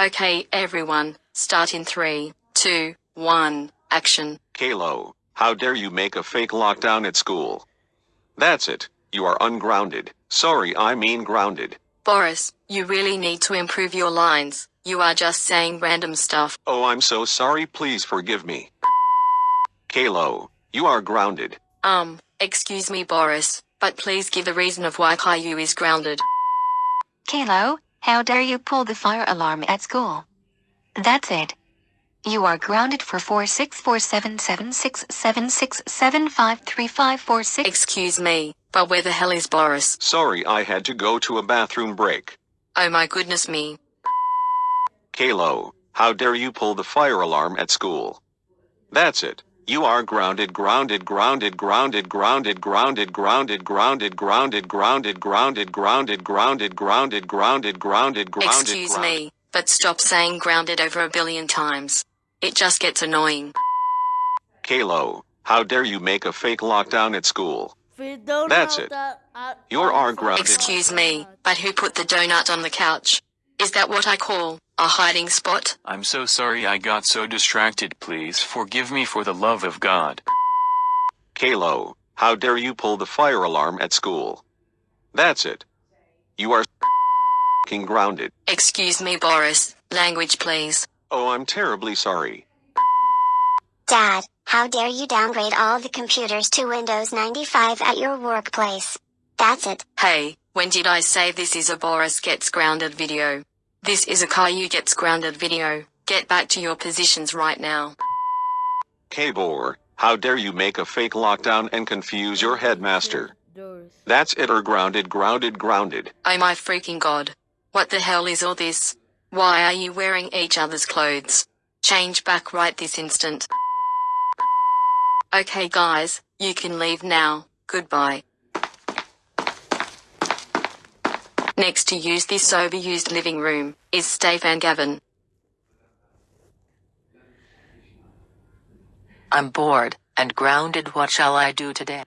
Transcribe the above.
Okay, everyone, start in three, two, one, action. Caillou, how dare you make a fake lockdown at school? That's it. You are ungrounded. Sorry, I mean grounded. Boris, you really need to improve your lines. You are just saying random stuff. Oh, I'm so sorry. Please forgive me. Caillou, you are grounded. Um, excuse me, Boris, but please give a reason of why Caillou is grounded. Caillou, how dare you pull the fire alarm at school? That's it. You are grounded for 46477676753546. Excuse me, but where the hell is Boris? Sorry, I had to go to a bathroom break. Oh my goodness me. Caillou, how dare you pull the fire alarm at school? That's it. You are grounded, grounded, grounded, grounded, grounded, grounded, grounded, grounded, grounded, grounded, grounded, grounded, grounded, grounded, grounded, grounded, grounded. Excuse me, but stop saying grounded over a billion times. It just gets annoying. Caillou, how dare you make a fake lockdown at school? That's That's it. You're our grounded. Excuse me, but who put the donut on the couch? Is that what I call a hiding spot? I'm so sorry I got so distracted. Please forgive me for the love of God. Caillou, how dare you pull the fire alarm at school? That's it. You are king grounded. Excuse me, Boris. Language, please. Oh, I'm terribly sorry. Dad, how dare you downgrade all the computers to Windows 95 at your workplace? That's it. Hey, when did I say this is a Boris gets grounded video? This is a Caillou gets grounded video. Get back to your positions right now. Kabor, how dare you make a fake lockdown and confuse your headmaster? That's it or grounded, grounded, grounded. Oh my freaking god. What the hell is all this? Why are you wearing each other's clothes? Change back right this instant. Okay guys, you can leave now. Goodbye. Next to use this overused living room is Stefan Gavin. I'm bored and grounded. What shall I do today?